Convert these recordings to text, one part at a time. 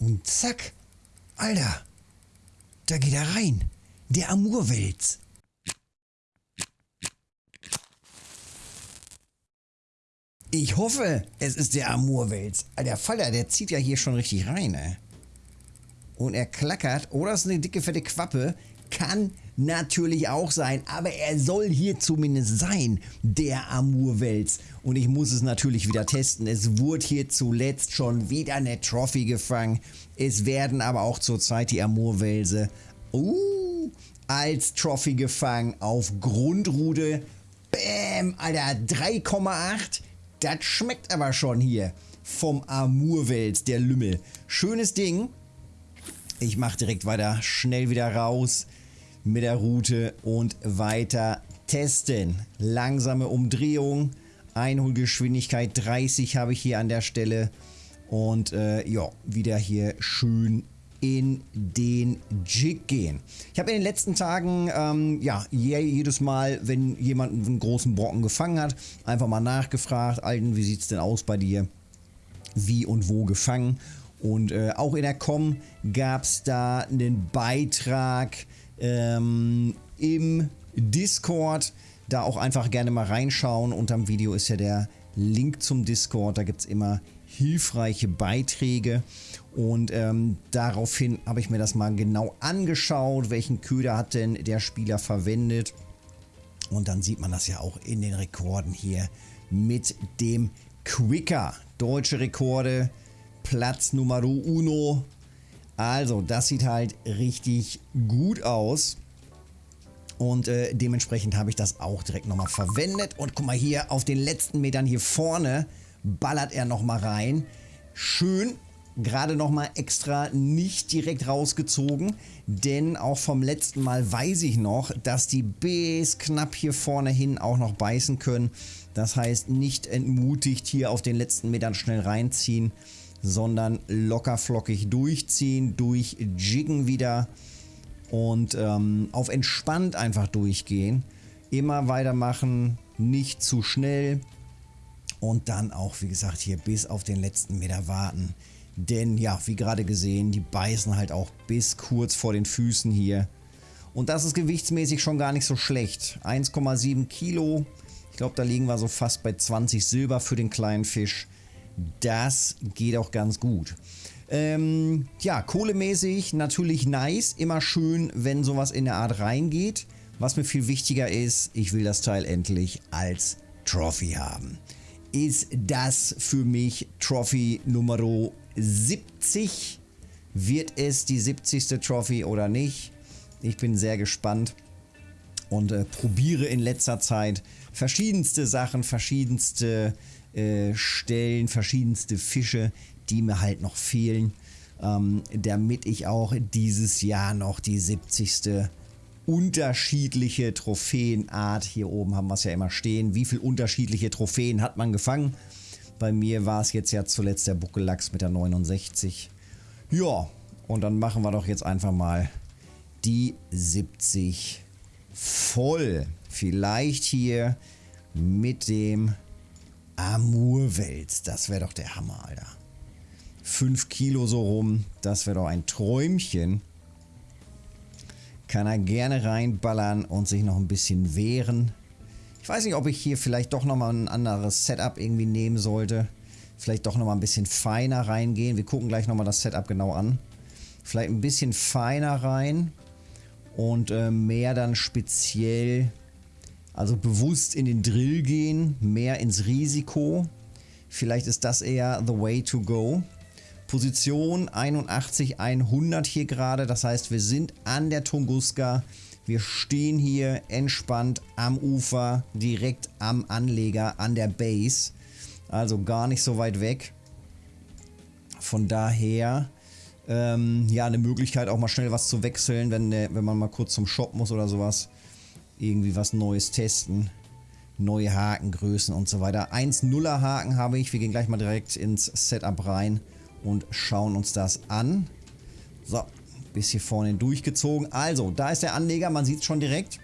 Und zack. Alter. Da geht er rein. Der Amurwels. Ich hoffe, es ist der Amurwels. Der Faller, der zieht ja hier schon richtig rein, ey. Und er klackert. Oder es ist eine dicke, fette Quappe. Kann natürlich auch sein. Aber er soll hier zumindest sein, der Amurwels. Und ich muss es natürlich wieder testen. Es wurde hier zuletzt schon wieder eine Trophy gefangen. Es werden aber auch zurzeit die Amurwelse uh, als Trophy gefangen auf Grundrude. Bäm, Alter, 3,8. Das schmeckt aber schon hier vom Amurwels, der Lümmel. Schönes Ding. Ich mache direkt weiter, schnell wieder raus mit der Route und weiter testen. Langsame Umdrehung, Einholgeschwindigkeit 30 habe ich hier an der Stelle. Und äh, ja, wieder hier schön in den Jig gehen. Ich habe in den letzten Tagen, ähm, ja, jedes Mal, wenn jemand einen großen Brocken gefangen hat, einfach mal nachgefragt, Alten, wie sieht es denn aus bei dir? Wie und wo gefangen? Und äh, auch in der Com gab es da einen Beitrag ähm, im Discord. Da auch einfach gerne mal reinschauen. Unterm Video ist ja der Link zum Discord. Da gibt es immer hilfreiche Beiträge. Und ähm, daraufhin habe ich mir das mal genau angeschaut, welchen Köder hat denn der Spieler verwendet. Und dann sieht man das ja auch in den Rekorden hier mit dem Quicker. Deutsche Rekorde, Platz Nummer uno. Also, das sieht halt richtig gut aus. Und äh, dementsprechend habe ich das auch direkt nochmal verwendet. Und guck mal hier, auf den letzten Metern hier vorne ballert er nochmal rein. Schön, gerade nochmal extra nicht direkt rausgezogen, denn auch vom letzten Mal weiß ich noch, dass die bis knapp hier vorne hin auch noch beißen können. Das heißt, nicht entmutigt hier auf den letzten Metern schnell reinziehen, sondern locker flockig durchziehen, durchjiggen wieder und ähm, auf entspannt einfach durchgehen. Immer weitermachen, nicht zu schnell und dann auch, wie gesagt, hier bis auf den letzten Meter warten. Denn ja, wie gerade gesehen, die beißen halt auch bis kurz vor den Füßen hier. Und das ist gewichtsmäßig schon gar nicht so schlecht. 1,7 Kilo. Ich glaube, da liegen wir so fast bei 20 Silber für den kleinen Fisch. Das geht auch ganz gut. Ähm, ja, kohlemäßig natürlich nice. Immer schön, wenn sowas in der Art reingeht. Was mir viel wichtiger ist, ich will das Teil endlich als Trophy haben. Ist das für mich Trophy Nummer 70? Wird es die 70. Trophy oder nicht? Ich bin sehr gespannt und äh, probiere in letzter Zeit verschiedenste Sachen, verschiedenste äh, Stellen, verschiedenste Fische, die mir halt noch fehlen, ähm, damit ich auch dieses Jahr noch die 70. unterschiedliche Trophäenart, hier oben haben wir es ja immer stehen, wie viele unterschiedliche Trophäen hat man gefangen? Bei mir war es jetzt ja zuletzt der Buckellachs mit der 69. Ja, und dann machen wir doch jetzt einfach mal die 70 voll. Vielleicht hier mit dem Amurwels. Das wäre doch der Hammer, Alter. 5 Kilo so rum. Das wäre doch ein Träumchen. Kann er gerne reinballern und sich noch ein bisschen wehren. Ich weiß nicht, ob ich hier vielleicht doch nochmal ein anderes Setup irgendwie nehmen sollte. Vielleicht doch nochmal ein bisschen feiner reingehen. Wir gucken gleich nochmal das Setup genau an. Vielleicht ein bisschen feiner rein. Und äh, mehr dann speziell also bewusst in den Drill gehen, mehr ins Risiko. Vielleicht ist das eher the way to go. Position 81, 100 hier gerade. Das heißt, wir sind an der Tunguska. Wir stehen hier entspannt am Ufer, direkt am Anleger, an der Base. Also gar nicht so weit weg. Von daher, ähm, ja, eine Möglichkeit auch mal schnell was zu wechseln, wenn, wenn man mal kurz zum Shop muss oder sowas irgendwie was Neues testen. Neue Hakengrößen und so weiter. 1-0er Haken habe ich. Wir gehen gleich mal direkt ins Setup rein und schauen uns das an. So, bis hier vorne durchgezogen. Also, da ist der Anleger. Man sieht es schon direkt.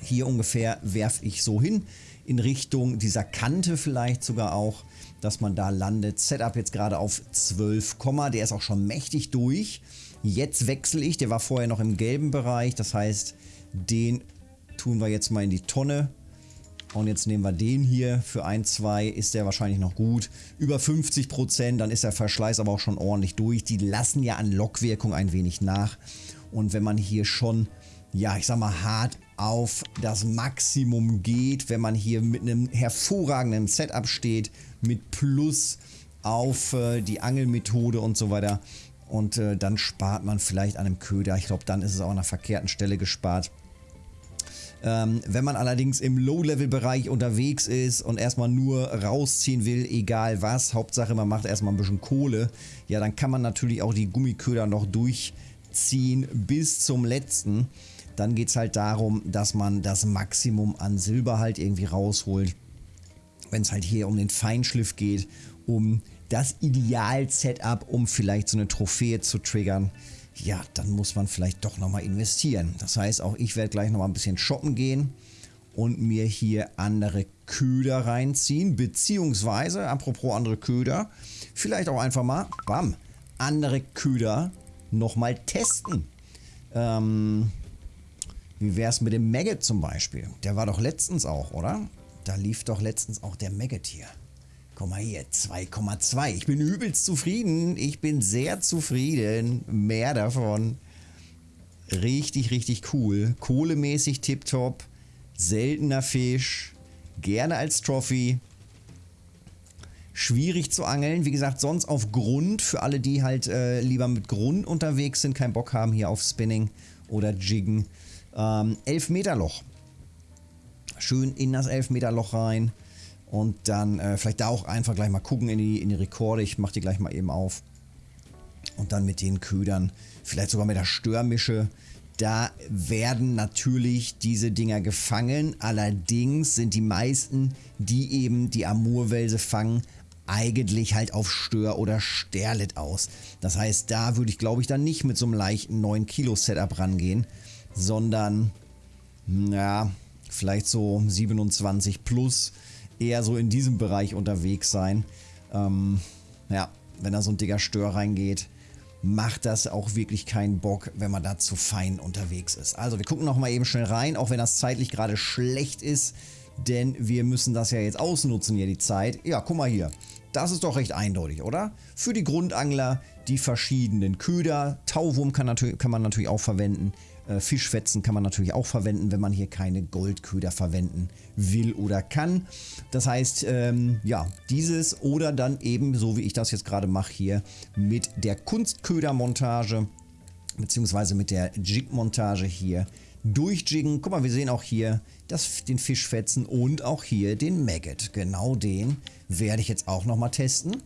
Hier ungefähr werfe ich so hin. in Richtung dieser Kante vielleicht sogar auch, dass man da landet. Setup jetzt gerade auf 12, der ist auch schon mächtig durch. Jetzt wechsle ich, der war vorher noch im gelben Bereich, das heißt, den tun wir jetzt mal in die Tonne. Und jetzt nehmen wir den hier für 1, 2, ist der wahrscheinlich noch gut. Über 50%, dann ist der Verschleiß aber auch schon ordentlich durch. Die lassen ja an Lockwirkung ein wenig nach. Und wenn man hier schon, ja, ich sag mal, hart auf das Maximum geht, wenn man hier mit einem hervorragenden Setup steht, mit Plus auf äh, die Angelmethode und so weiter. Und äh, dann spart man vielleicht an einem Köder. Ich glaube, dann ist es auch an einer verkehrten Stelle gespart. Ähm, wenn man allerdings im Low-Level-Bereich unterwegs ist und erstmal nur rausziehen will, egal was, Hauptsache man macht erstmal ein bisschen Kohle, ja, dann kann man natürlich auch die Gummiköder noch durchziehen bis zum letzten. Dann geht es halt darum, dass man das Maximum an Silber halt irgendwie rausholt. Wenn es halt hier um den Feinschliff geht, um das Ideal-Setup, um vielleicht so eine Trophäe zu triggern ja, dann muss man vielleicht doch nochmal investieren. Das heißt, auch ich werde gleich nochmal ein bisschen shoppen gehen und mir hier andere Köder reinziehen, beziehungsweise, apropos andere Köder, vielleicht auch einfach mal, bam, andere Köder nochmal testen. Ähm, wie wäre es mit dem Maggot zum Beispiel? Der war doch letztens auch, oder? Da lief doch letztens auch der Maggot hier. Guck mal hier, 2,2. Ich bin übelst zufrieden. Ich bin sehr zufrieden. Mehr davon. Richtig, richtig cool. Kohlemäßig tipptopp. Seltener Fisch. Gerne als Trophy. Schwierig zu angeln. Wie gesagt, sonst auf Grund. Für alle, die halt äh, lieber mit Grund unterwegs sind, keinen Bock haben hier auf Spinning oder Jiggen. Ähm, 11 Meter Loch. Schön in das 11 Meter Loch rein. Und dann äh, vielleicht da auch einfach gleich mal gucken in die, in die Rekorde. Ich mache die gleich mal eben auf. Und dann mit den Ködern, vielleicht sogar mit der Störmische. Da werden natürlich diese Dinger gefangen. Allerdings sind die meisten, die eben die Amurwelse fangen, eigentlich halt auf Stör- oder Sterlet aus. Das heißt, da würde ich glaube ich dann nicht mit so einem leichten 9 Kilo Setup rangehen, sondern ja, vielleicht so 27 plus eher so in diesem Bereich unterwegs sein. Ähm, ja, wenn da so ein dicker Stör reingeht, macht das auch wirklich keinen Bock, wenn man da zu fein unterwegs ist. Also wir gucken nochmal eben schnell rein, auch wenn das zeitlich gerade schlecht ist, denn wir müssen das ja jetzt ausnutzen hier die Zeit. Ja, guck mal hier. Das ist doch recht eindeutig, oder? Für die Grundangler die verschiedenen Köder. Tauwurm kann, kann man natürlich auch verwenden. Äh, Fischfetzen kann man natürlich auch verwenden, wenn man hier keine Goldköder verwenden will oder kann. Das heißt, ähm, ja, dieses oder dann eben, so wie ich das jetzt gerade mache hier, mit der Kunstködermontage beziehungsweise mit der Jig-Montage hier durchjiggen. Guck mal, wir sehen auch hier das, den Fischfetzen und auch hier den Maggot. Genau den werde ich jetzt auch nochmal testen,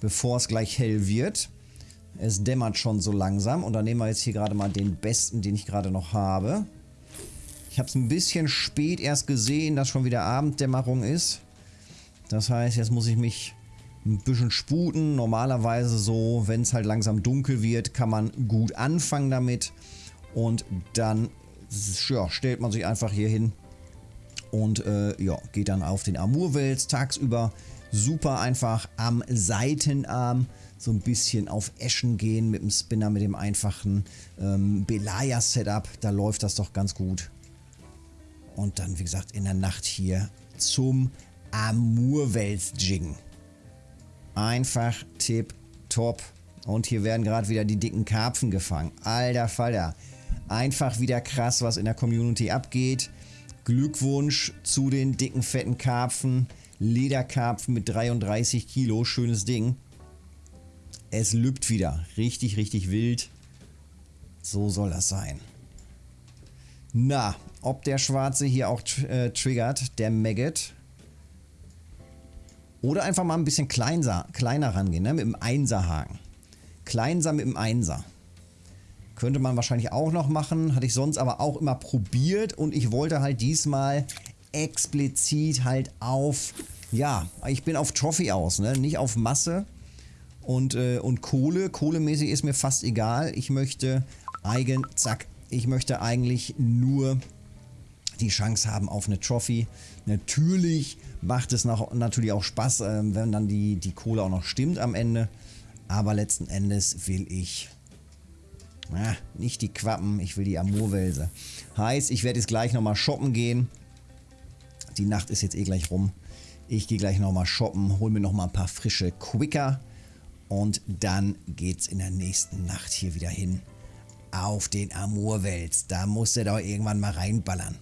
bevor es gleich hell wird. Es dämmert schon so langsam und dann nehmen wir jetzt hier gerade mal den besten, den ich gerade noch habe. Ich habe es ein bisschen spät erst gesehen, dass schon wieder Abenddämmerung ist. Das heißt, jetzt muss ich mich ein bisschen sputen. Normalerweise so, wenn es halt langsam dunkel wird, kann man gut anfangen damit. Und dann ja, stellt man sich einfach hier hin und äh, ja, geht dann auf den Amurwels tagsüber. Super einfach am Seitenarm so ein bisschen auf Eschen gehen mit dem Spinner, mit dem einfachen ähm, Belaya-Setup. Da läuft das doch ganz gut. Und dann, wie gesagt, in der Nacht hier zum Amurwels-Jiggen. Einfach tipp top. Und hier werden gerade wieder die dicken Karpfen gefangen. Alter Falter. Einfach wieder krass, was in der Community abgeht. Glückwunsch zu den dicken, fetten Karpfen. Lederkarpfen mit 33 Kilo. Schönes Ding. Es lübt wieder. Richtig, richtig wild. So soll das sein. Na, ob der Schwarze hier auch äh, triggert, der Maggot. Oder einfach mal ein bisschen kleinser, kleiner rangehen, ne? mit dem Einserhaken. Kleinser mit dem Einser. Könnte man wahrscheinlich auch noch machen, hatte ich sonst aber auch immer probiert und ich wollte halt diesmal explizit halt auf, ja, ich bin auf Trophy aus, ne? nicht auf Masse. Und, äh, und Kohle, kohlemäßig ist mir fast egal. Ich möchte eigen, zack, ich möchte eigentlich nur die Chance haben auf eine Trophy. Natürlich macht es noch, natürlich auch Spaß, äh, wenn dann die, die Kohle auch noch stimmt am Ende. Aber letzten Endes will ich na, nicht die Quappen, ich will die Amurwälse. Heißt, ich werde jetzt gleich nochmal shoppen gehen. Die Nacht ist jetzt eh gleich rum. Ich gehe gleich nochmal shoppen, hole mir nochmal ein paar frische Quicker. Und dann geht's in der nächsten Nacht hier wieder hin auf den Amurwels. Da muss er doch irgendwann mal reinballern.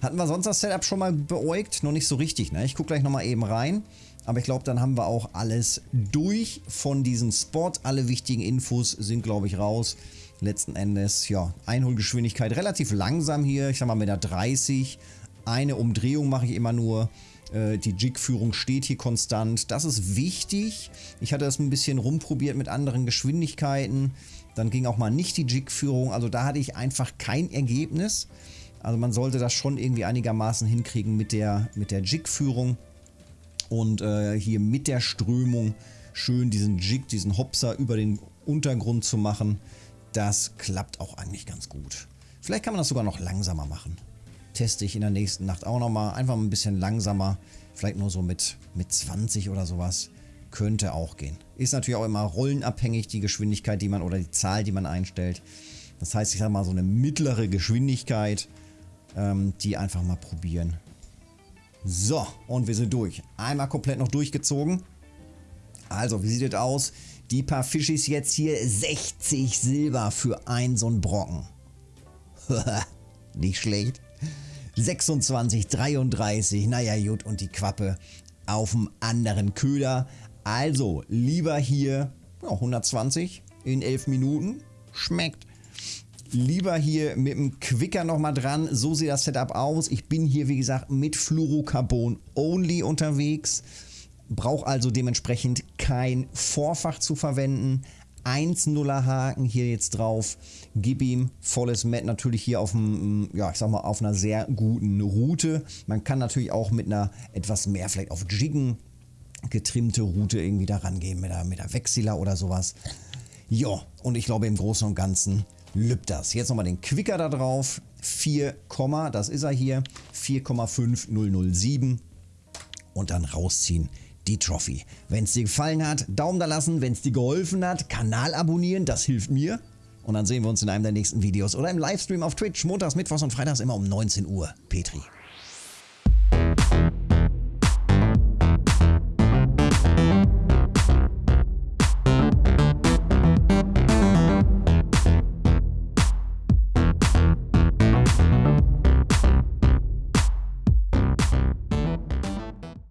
Hatten wir sonst das Setup schon mal beäugt? Noch nicht so richtig, ne? Ich gucke gleich nochmal eben rein. Aber ich glaube, dann haben wir auch alles durch von diesem Spot. Alle wichtigen Infos sind, glaube ich, raus. Letzten Endes, ja, Einholgeschwindigkeit relativ langsam hier. Ich sag mal mit der 30. Eine Umdrehung mache ich immer nur. Äh, die Jig-Führung steht hier konstant. Das ist wichtig. Ich hatte das ein bisschen rumprobiert mit anderen Geschwindigkeiten. Dann ging auch mal nicht die Jig-Führung. Also da hatte ich einfach kein Ergebnis. Also man sollte das schon irgendwie einigermaßen hinkriegen mit der, mit der Jig-Führung. Und äh, hier mit der Strömung schön diesen Jig, diesen Hopser über den Untergrund zu machen. Das klappt auch eigentlich ganz gut. Vielleicht kann man das sogar noch langsamer machen. Teste ich in der nächsten Nacht auch nochmal. Einfach ein bisschen langsamer. Vielleicht nur so mit, mit 20 oder sowas. Könnte auch gehen. Ist natürlich auch immer rollenabhängig, die Geschwindigkeit, die man oder die Zahl, die man einstellt. Das heißt, ich sage mal so eine mittlere Geschwindigkeit ähm, die einfach mal probieren. So, und wir sind durch. Einmal komplett noch durchgezogen. Also, wie sieht es aus? Die paar Fischis jetzt hier 60 Silber für ein so ein Brocken. Nicht schlecht. 26, 33, naja gut, und die Quappe auf dem anderen Köder. Also, lieber hier ja, 120 in 11 Minuten. Schmeckt lieber hier mit dem Quicker nochmal dran. So sieht das Setup aus. Ich bin hier, wie gesagt, mit Fluorocarbon only unterwegs. Brauche also dementsprechend kein Vorfach zu verwenden. 1-0er Haken hier jetzt drauf. Gib ihm volles Met natürlich hier auf einem, ja, ich sag mal, auf einer sehr guten Route. Man kann natürlich auch mit einer etwas mehr, vielleicht auf Jiggen getrimmte Route irgendwie da rangehen, mit der, mit der Wechseler oder sowas. Ja, und ich glaube im Großen und Ganzen Lübdas. Jetzt nochmal den Quicker da drauf. 4, das ist er hier. 4,5007 und dann rausziehen die Trophy. Wenn es dir gefallen hat, Daumen da lassen. Wenn es dir geholfen hat, Kanal abonnieren, das hilft mir. Und dann sehen wir uns in einem der nächsten Videos oder im Livestream auf Twitch, montags, mittwochs und freitags immer um 19 Uhr. Petri.